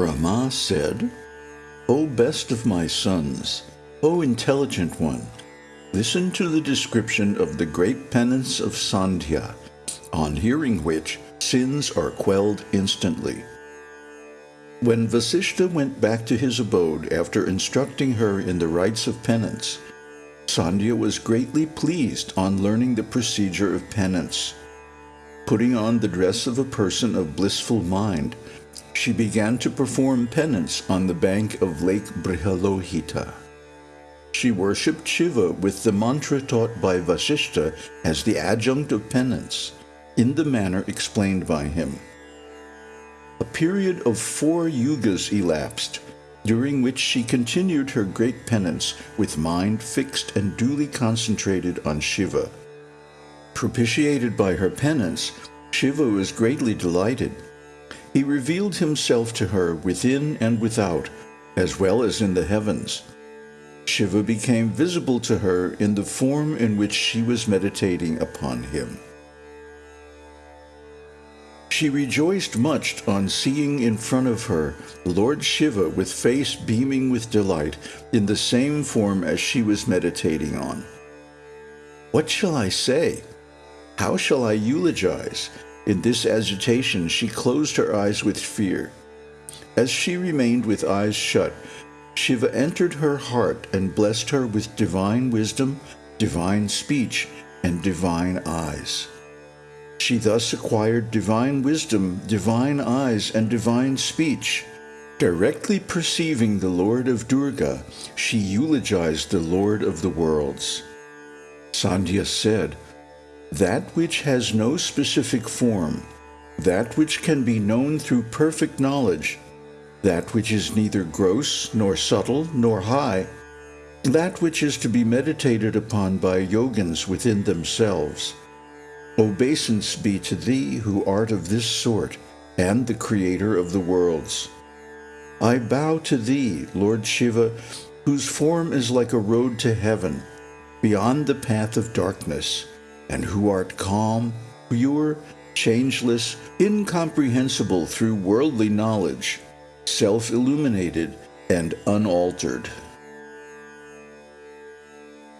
Brahma said, O best of my sons, O intelligent one, listen to the description of the great penance of Sandhya, on hearing which sins are quelled instantly. When Vasishta went back to his abode after instructing her in the rites of penance, Sandhya was greatly pleased on learning the procedure of penance. Putting on the dress of a person of blissful mind, she began to perform penance on the bank of Lake Brihalohita. She worshipped Shiva with the mantra taught by Vasishta as the adjunct of penance, in the manner explained by him. A period of four yugas elapsed, during which she continued her great penance with mind fixed and duly concentrated on Shiva. Propitiated by her penance, Shiva was greatly delighted. He revealed himself to her within and without, as well as in the heavens. Shiva became visible to her in the form in which she was meditating upon him. She rejoiced much on seeing in front of her Lord Shiva with face beaming with delight in the same form as she was meditating on. What shall I say? How shall I eulogize? In this agitation she closed her eyes with fear. As she remained with eyes shut, Shiva entered her heart and blessed her with divine wisdom, divine speech, and divine eyes. She thus acquired divine wisdom, divine eyes, and divine speech. Directly perceiving the Lord of Durga, she eulogized the Lord of the worlds. Sandhya said, That which has no specific form, that which can be known through perfect knowledge, that which is neither gross, nor subtle, nor high, that which is to be meditated upon by yogins within themselves, Obeisance be to thee who art of this sort, and the creator of the worlds. I bow to thee, Lord Shiva, whose form is like a road to heaven, beyond the path of darkness, and who art calm, pure, changeless, incomprehensible through worldly knowledge, self-illuminated, and unaltered.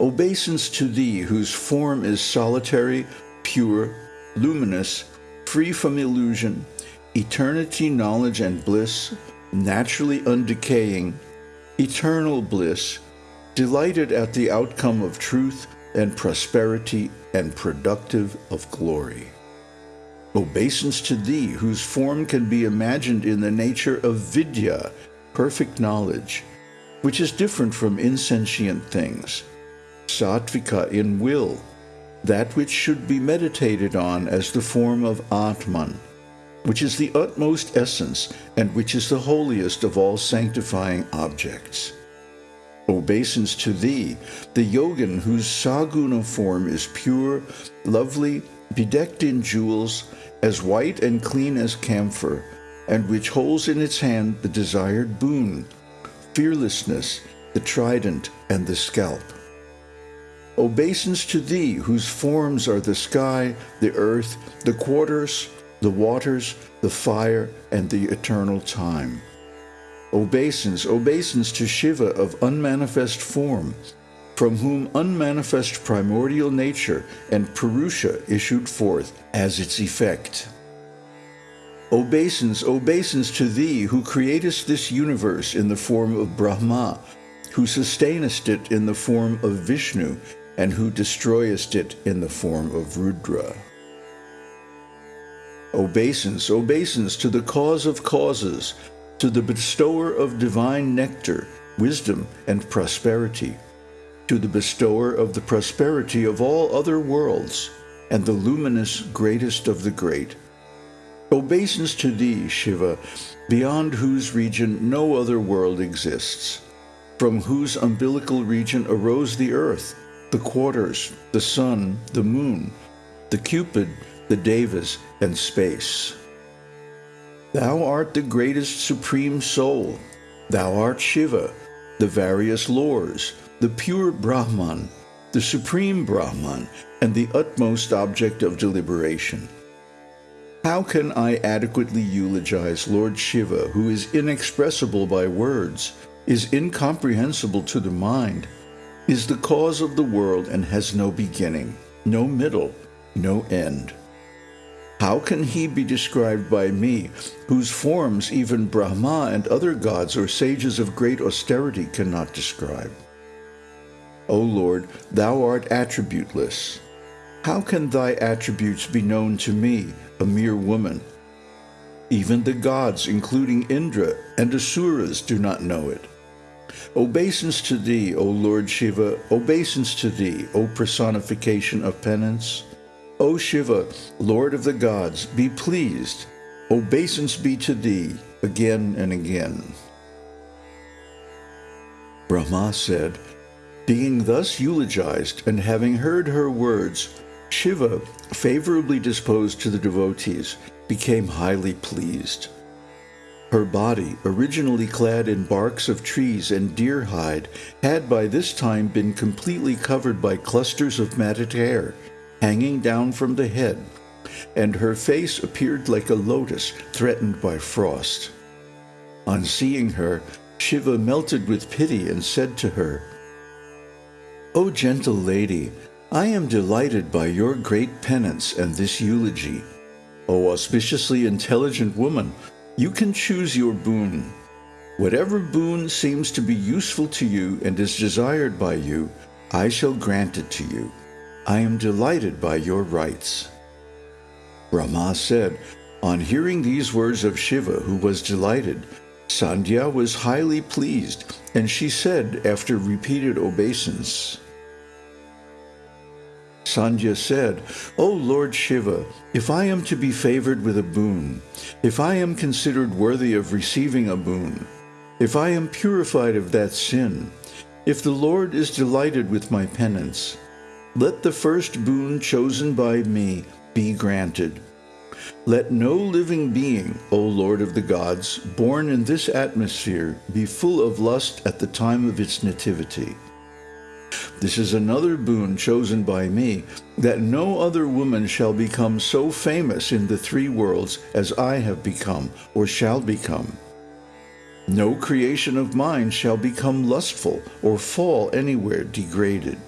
Obeisance to thee, whose form is solitary, pure, luminous, free from illusion, eternity, knowledge, and bliss, naturally undecaying, eternal bliss, delighted at the outcome of truth and prosperity and productive of glory. Obeisance to thee, whose form can be imagined in the nature of vidya, perfect knowledge, which is different from insentient things, sattvika in will, that which should be meditated on as the form of Atman, which is the utmost essence and which is the holiest of all sanctifying objects. Obeisance to thee, the yogin whose saguna form is pure, lovely, bedecked in jewels, as white and clean as camphor, and which holds in its hand the desired boon, fearlessness, the trident, and the scalp. Obeisance to thee, whose forms are the sky, the earth, the quarters, the waters, the fire, and the eternal time. Obeisance, obeisance to Shiva of unmanifest form, from whom unmanifest primordial nature and Purusha issued forth as its effect. Obeisance, obeisance to thee, who createst this universe in the form of Brahma, who sustainest it in the form of Vishnu, and who destroyest it in the form of Rudra. Obeisance, obeisance to the cause of causes, to the bestower of divine nectar, wisdom, and prosperity, to the bestower of the prosperity of all other worlds, and the luminous greatest of the great. Obeisance to thee, Shiva, beyond whose region no other world exists, from whose umbilical region arose the earth, the quarters, the sun, the moon, the Cupid, the Devas, and space. Thou art the greatest supreme soul. Thou art Shiva, the various lores, the pure Brahman, the supreme Brahman, and the utmost object of deliberation. How can I adequately eulogize Lord Shiva, who is inexpressible by words, is incomprehensible to the mind, is the cause of the world and has no beginning, no middle, no end? How can he be described by me, whose forms even Brahma and other gods or sages of great austerity cannot describe? O Lord, thou art attributeless. How can thy attributes be known to me, a mere woman? Even the gods, including Indra and Asuras, do not know it. Obeisance to thee, O Lord Shiva, obeisance to thee, O personification of penance. O Shiva, Lord of the gods, be pleased. Obeisance be to thee again and again. Brahma said, Being thus eulogized and having heard her words, Shiva, favorably disposed to the devotees, became highly pleased. Her body, originally clad in barks of trees and deer hide, had by this time been completely covered by clusters of matted hair, hanging down from the head, and her face appeared like a lotus threatened by frost. On seeing her, Shiva melted with pity and said to her, O gentle lady, I am delighted by your great penance and this eulogy. O auspiciously intelligent woman, you can choose your boon. Whatever boon seems to be useful to you and is desired by you, I shall grant it to you. I am delighted by your rites. Brahma said, on hearing these words of Shiva, who was delighted, Sandhya was highly pleased, and she said after repeated obeisance, Sandhya said, O Lord Shiva, if I am to be favored with a boon, if I am considered worthy of receiving a boon, if I am purified of that sin, if the Lord is delighted with my penance, let the first boon chosen by me be granted. Let no living being, O Lord of the gods, born in this atmosphere, be full of lust at the time of its nativity. This is another boon chosen by me, that no other woman shall become so famous in the three worlds as I have become or shall become. No creation of mine shall become lustful or fall anywhere degraded.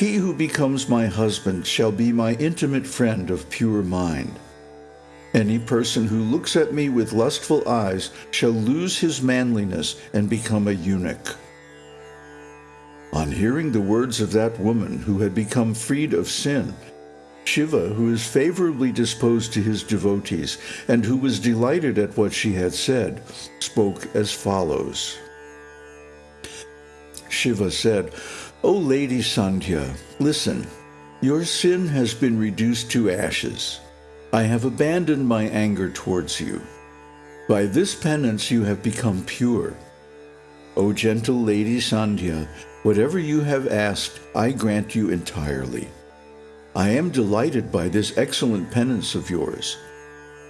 He who becomes my husband shall be my intimate friend of pure mind. Any person who looks at me with lustful eyes shall lose his manliness and become a eunuch. On hearing the words of that woman who had become freed of sin, Shiva, who is favorably disposed to his devotees and who was delighted at what she had said, spoke as follows. Shiva said, O Lady Sandhya, listen. Your sin has been reduced to ashes. I have abandoned my anger towards you. By this penance you have become pure. O gentle Lady Sandhya, whatever you have asked, I grant you entirely. I am delighted by this excellent penance of yours.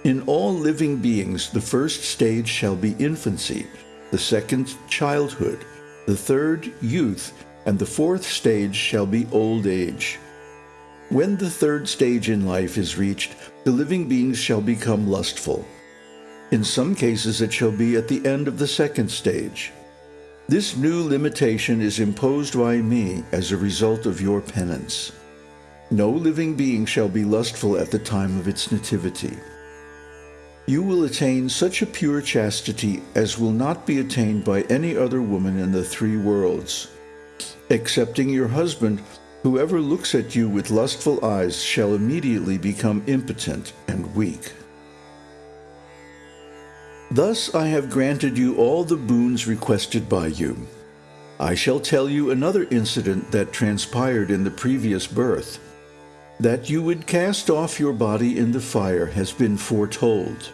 In all living beings, the first stage shall be infancy, the second childhood, the third youth, and the fourth stage shall be old age. When the third stage in life is reached, the living beings shall become lustful. In some cases it shall be at the end of the second stage. This new limitation is imposed by me as a result of your penance. No living being shall be lustful at the time of its nativity. You will attain such a pure chastity as will not be attained by any other woman in the three worlds. Excepting your husband, whoever looks at you with lustful eyes shall immediately become impotent and weak. Thus I have granted you all the boons requested by you. I shall tell you another incident that transpired in the previous birth. That you would cast off your body in the fire has been foretold.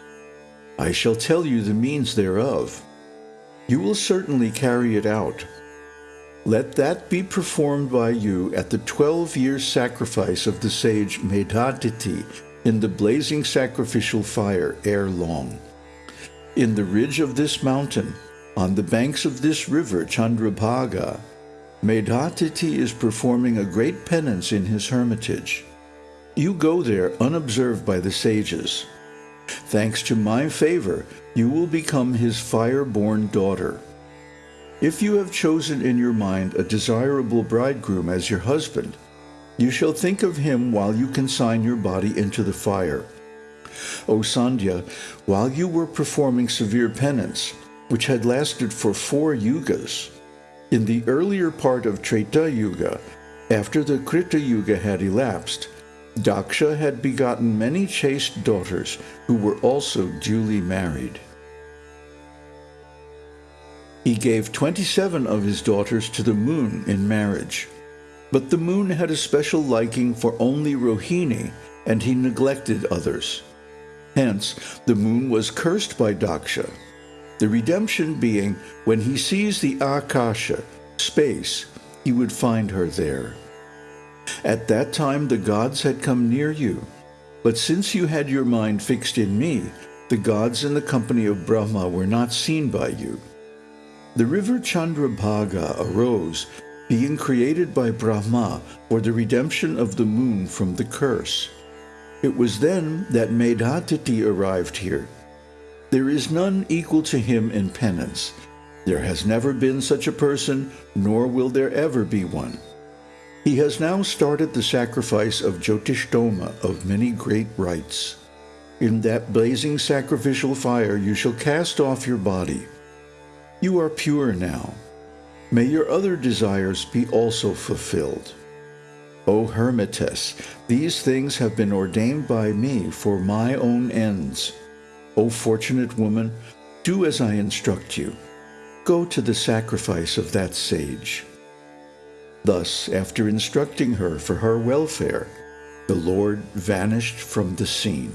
I shall tell you the means thereof. You will certainly carry it out, let that be performed by you at the twelve-year sacrifice of the sage Medhatithi in the blazing sacrificial fire ere long. In the ridge of this mountain, on the banks of this river Chandrabhaga, Medhatithi is performing a great penance in his hermitage. You go there unobserved by the sages. Thanks to my favor, you will become his fire-born daughter. If you have chosen in your mind a desirable bridegroom as your husband, you shall think of him while you consign your body into the fire. O Sandhya, while you were performing severe penance, which had lasted for four yugas, in the earlier part of Treta Yuga, after the Krita Yuga had elapsed, Daksha had begotten many chaste daughters who were also duly married. He gave 27 of his daughters to the moon in marriage. But the moon had a special liking for only Rohini, and he neglected others. Hence, the moon was cursed by Daksha, the redemption being when he sees the Akasha, space, he would find her there. At that time the gods had come near you, but since you had your mind fixed in me, the gods in the company of Brahma were not seen by you. The river Chandrabhaga arose, being created by Brahma for the redemption of the moon from the curse. It was then that Medhatithi arrived here. There is none equal to him in penance. There has never been such a person, nor will there ever be one. He has now started the sacrifice of Jyotishtoma of many great rites. In that blazing sacrificial fire you shall cast off your body. You are pure now. May your other desires be also fulfilled. O Hermitess, these things have been ordained by me for my own ends. O fortunate woman, do as I instruct you. Go to the sacrifice of that sage. Thus, after instructing her for her welfare, the Lord vanished from the scene.